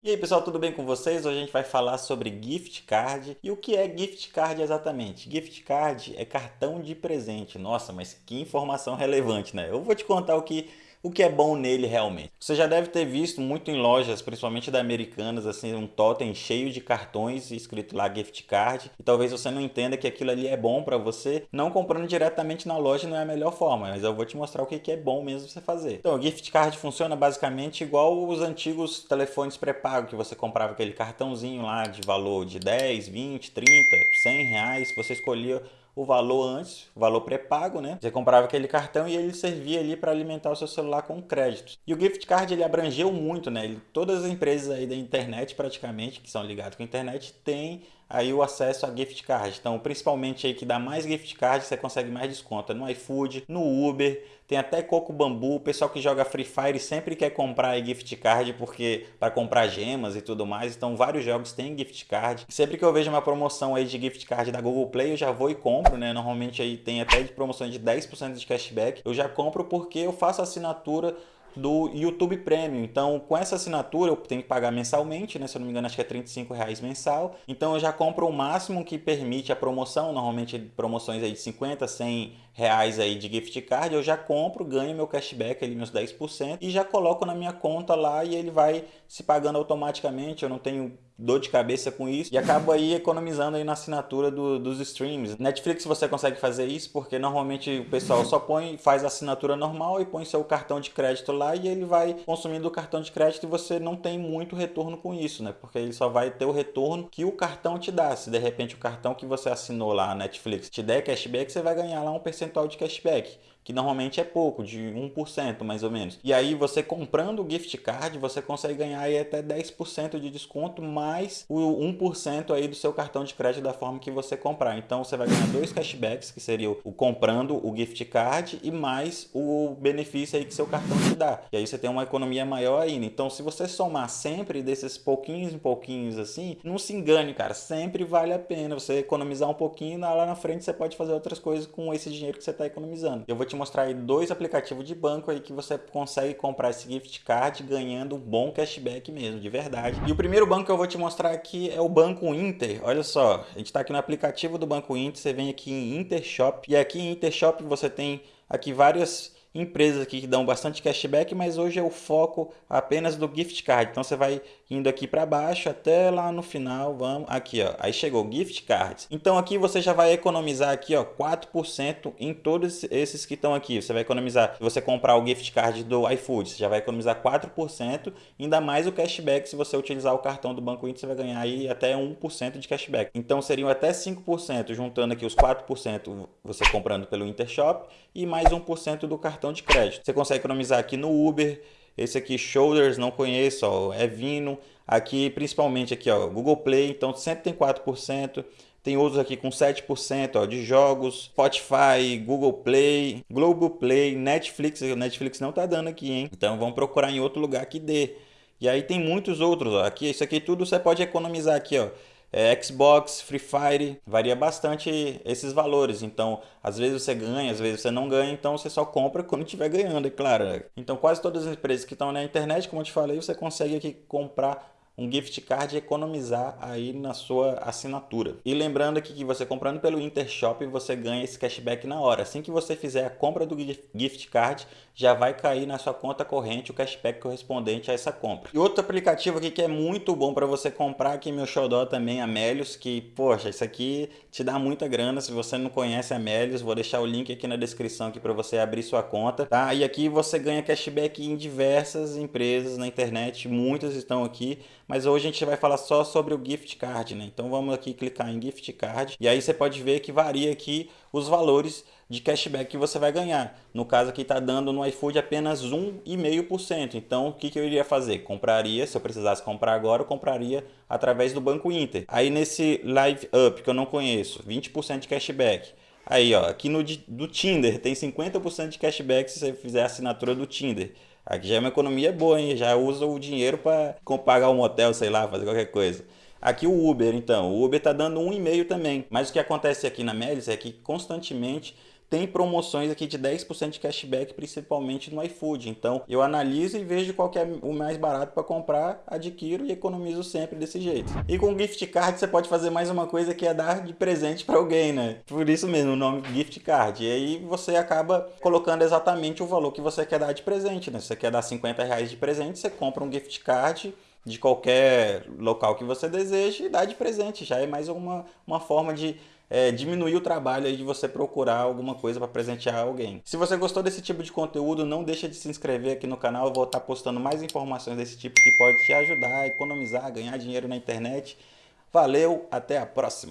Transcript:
E aí pessoal, tudo bem com vocês? Hoje a gente vai falar sobre gift card. E o que é gift card exatamente? Gift card é cartão de presente. Nossa, mas que informação relevante, né? Eu vou te contar o que o que é bom nele realmente. Você já deve ter visto muito em lojas, principalmente da Americanas, assim, um totem cheio de cartões escrito lá gift card. E talvez você não entenda que aquilo ali é bom para você. Não comprando diretamente na loja não é a melhor forma, mas eu vou te mostrar o que é bom mesmo você fazer. Então, o gift card funciona basicamente igual os antigos telefones pré-pago, que você comprava aquele cartãozinho lá de valor de 10, 20, 30, 100 reais. Você escolhia o valor antes, o valor pré-pago, né? Você comprava aquele cartão e ele servia ali para alimentar o seu celular com créditos. E o gift card ele abrangeu muito, né? Ele, todas as empresas aí da internet praticamente, que são ligadas com a internet, têm aí o acesso a gift card. Então, principalmente aí que dá mais gift card, você consegue mais desconto no iFood, no Uber, tem até Coco Bambu, o pessoal que joga Free Fire sempre quer comprar gift card porque para comprar gemas e tudo mais. Então, vários jogos têm gift card. Sempre que eu vejo uma promoção aí de gift card da Google Play, eu já vou e compro, né? Normalmente aí tem até de promoção de 10% de cashback. Eu já compro porque eu faço assinatura do YouTube Premium. Então, com essa assinatura, eu tenho que pagar mensalmente, né? Se eu não me engano, acho que é 35 reais mensal. Então, eu já compro o máximo que permite a promoção, normalmente promoções aí de 50, 100 reais aí de gift card, eu já compro, ganho meu cashback ali, meus 10%, e já coloco na minha conta lá e ele vai se pagando automaticamente, eu não tenho dor de cabeça com isso e acabo aí economizando aí na assinatura do, dos streams. Netflix você consegue fazer isso porque normalmente o pessoal só põe, faz a assinatura normal e põe seu cartão de crédito lá e ele vai consumindo o cartão de crédito e você não tem muito retorno com isso, né? Porque ele só vai ter o retorno que o cartão te dá. Se de repente o cartão que você assinou lá, Netflix, te der cashback, você vai ganhar lá um percentual de cashback que normalmente é pouco, de 1% mais ou menos. E aí você comprando o gift card, você consegue ganhar aí até 10% de desconto mais o 1% aí do seu cartão de crédito da forma que você comprar. Então você vai ganhar dois cashbacks, que seria o comprando o gift card e mais o benefício aí que seu cartão te dá. E aí você tem uma economia maior ainda. Então se você somar sempre desses pouquinhos em pouquinhos assim, não se engane, cara, sempre vale a pena você economizar um pouquinho, lá na frente você pode fazer outras coisas com esse dinheiro que você está economizando. Eu vou te mostrar aí dois aplicativos de banco aí que você consegue comprar esse gift card ganhando um bom cashback mesmo, de verdade. E o primeiro banco que eu vou te mostrar aqui é o Banco Inter. Olha só, a gente está aqui no aplicativo do Banco Inter, você vem aqui em Intershop e aqui em Intershop você tem aqui várias empresas aqui que dão bastante cashback, mas hoje é o foco apenas do gift card. Então você vai indo aqui para baixo até lá no final, vamos aqui, ó. Aí chegou gift cards. Então aqui você já vai economizar aqui, ó, 4% em todos esses que estão aqui. Você vai economizar, se você comprar o gift card do iFood, você já vai economizar 4%, ainda mais o cashback se você utilizar o cartão do Banco Inter, você vai ganhar aí até 1% de cashback. Então seriam até 5%, juntando aqui os 4% você comprando pelo Intershop e mais 1% do cartão de crédito. Você consegue economizar aqui no Uber, esse aqui, Shoulders, não conheço, ó, é Vino. Aqui, principalmente aqui, ó, Google Play, então sempre tem 4%. Tem outros aqui com 7% ó, de jogos, Spotify, Google Play, Globoplay, Netflix. O Netflix não tá dando aqui, hein? Então vamos procurar em outro lugar que dê. E aí tem muitos outros, ó. Aqui, isso aqui tudo você pode economizar aqui, ó é, Xbox, Free Fire, varia bastante esses valores. Então, às vezes você ganha, às vezes você não ganha, então você só compra quando estiver ganhando, é claro. Então, quase todas as empresas que estão na internet, como eu te falei, você consegue aqui comprar um gift card e economizar aí na sua assinatura. E lembrando aqui que você comprando pelo Intershop, você ganha esse cashback na hora. Assim que você fizer a compra do gift card, já vai cair na sua conta corrente o cashback correspondente a essa compra. E outro aplicativo aqui que é muito bom para você comprar, aqui meu xodó também, Amélios, que, poxa, isso aqui te dá muita grana. Se você não conhece Amélios, vou deixar o link aqui na descrição aqui para você abrir sua conta, tá? E aqui você ganha cashback em diversas empresas na internet, muitas estão aqui mas hoje a gente vai falar só sobre o gift card, né? Então vamos aqui clicar em gift card e aí você pode ver que varia aqui os valores de cashback que você vai ganhar. No caso aqui está dando no iFood apenas 1,5%. Então o que, que eu iria fazer? Compraria, se eu precisasse comprar agora, eu compraria através do Banco Inter. Aí nesse Live Up, que eu não conheço, 20% de cashback. Aí ó, aqui no do Tinder tem 50% de cashback se você fizer a assinatura do Tinder. Aqui já é uma economia boa, hein? Já usa o dinheiro para pagar um motel, sei lá, fazer qualquer coisa. Aqui o Uber, então. O Uber está dando um e-mail também. Mas o que acontece aqui na Melis é que constantemente tem promoções aqui de 10% de cashback, principalmente no iFood. Então eu analiso e vejo qual é o mais barato para comprar, adquiro e economizo sempre desse jeito. E com gift card você pode fazer mais uma coisa que é dar de presente para alguém, né? Por isso mesmo o nome gift card. E aí você acaba colocando exatamente o valor que você quer dar de presente, né? Se você quer dar 50 reais de presente, você compra um gift card de qualquer local que você deseje e dá de presente. Já é mais uma, uma forma de é, diminuir o trabalho de você procurar alguma coisa para presentear alguém. Se você gostou desse tipo de conteúdo, não deixa de se inscrever aqui no canal. Eu vou estar postando mais informações desse tipo que pode te ajudar a economizar, ganhar dinheiro na internet. Valeu, até a próxima!